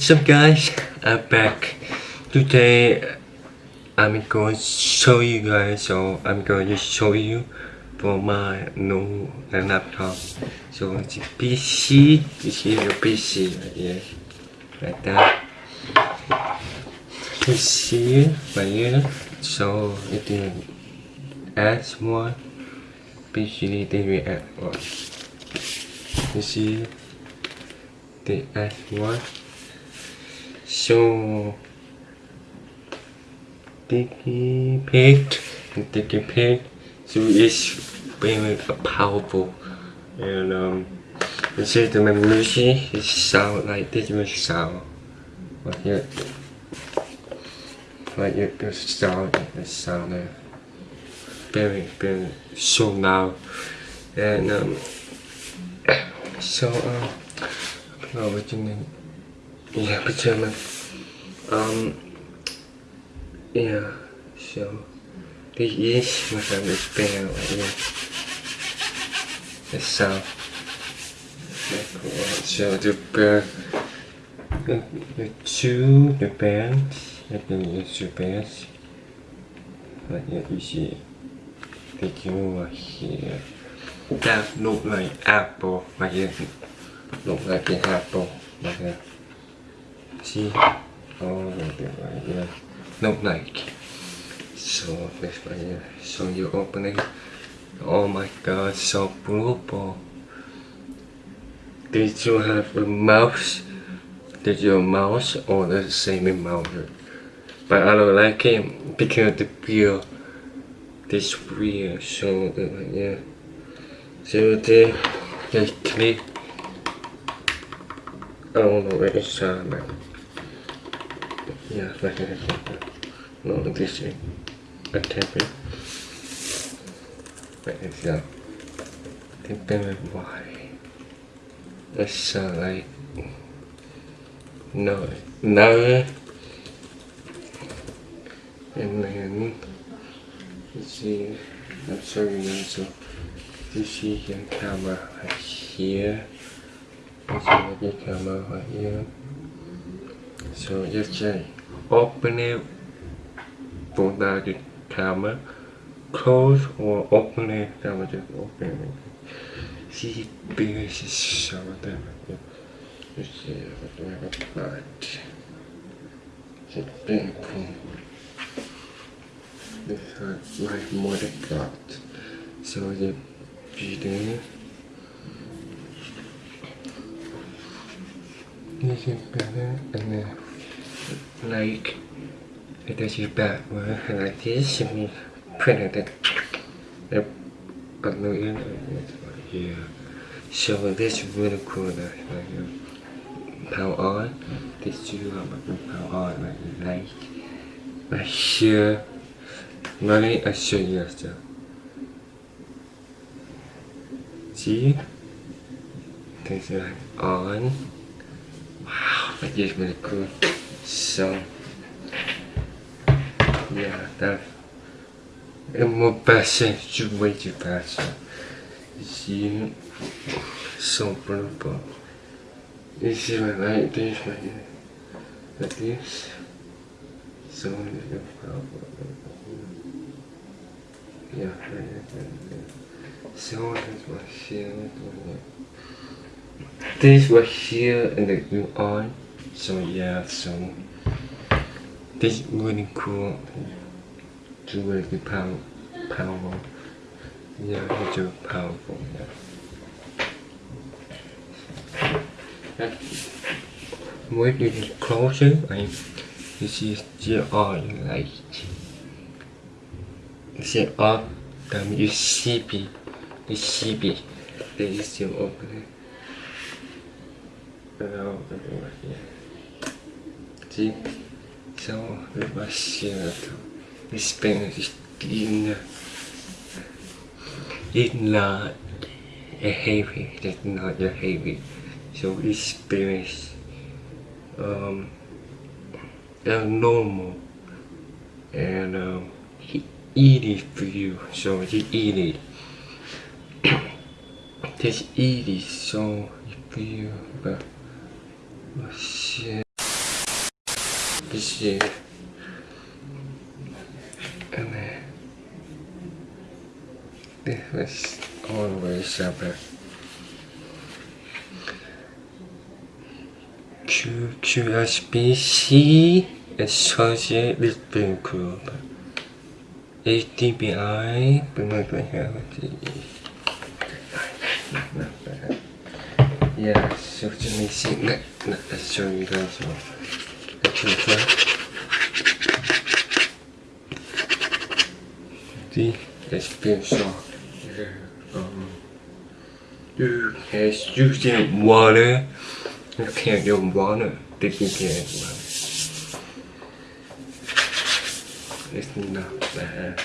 What's up guys, I'm back. Today I'm going to show you guys, so I'm going to show you for my new laptop. So it's a PC, you see the PC right here, like that. You see it right here, so it add more PC, they will add one. You see, add one. So page and sticky page so it's very powerful. And um you see the music it sound like this will sound. Like it like it the sound the sound. Uh, very very so loud. And um so um oh, what you mean yeah but um yeah so this is what I'm expecting right here the sound so the uh, the, the two the bands I can use the bands like yeah, you see the two are here that look like apple. Like it look like the apple. Like that see of them right here look like so this right here so you open it. Oh my god so beautiful did you have a mouse? Did your mouse or the same mouse but I don't like it because the wheel this wheel so right yeah. So the just click I don't know where it's at now yeah like no this way a tap it vậy thì giờ tiếp bên ngoài it's uh, like no no. And then you see. I'm showing you so you see here camera right here. See the camera right here. So just say open it down the camera close or open it camera just open see big so that you see what we have applied it's cool this is more than got so the video this is better and then like it does you back like this and you print it no in yeah so this is really cool that like power on this two power on like like right here really I show you stuff see? This is like on. Wow that is really cool so yeah that and more passion should way too passion see so beautiful you see my like this right here like this so yeah so this was here this was here and the new on so yeah so this really cool. To really power. Powerful yeah it's powerful yeah. When you get closer like you see still on like see up then you it you see it. Then you still open it and I'll open it right here so demasiado Spanish in it's not a heavy that's not a heavy. So it's Spanish um normal and um, he eat it for you. So he eat it just eat it so for you but oh, shit And then this was always about Q, QSBC Associated Bank Group HDBI Yeah, so let me see. Let, let, let's show you guys what the two The espresso. Um, you can using water. You can't use water. Care of water. It's not bad.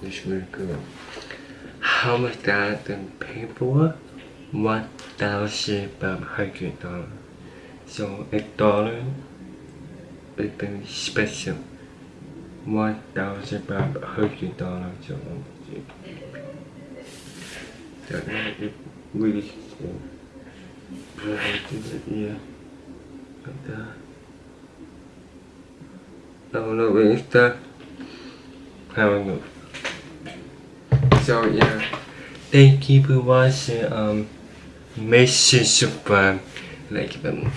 It's really good. How much that the paper? One thousand five hundred dollars. So a dollar very special. One thousand five hundred dollars. So that is really cool. Yeah. Like that. I don't know where it's that. I don't know. So yeah, thank you for watching. Um, sure to subscribe, like button.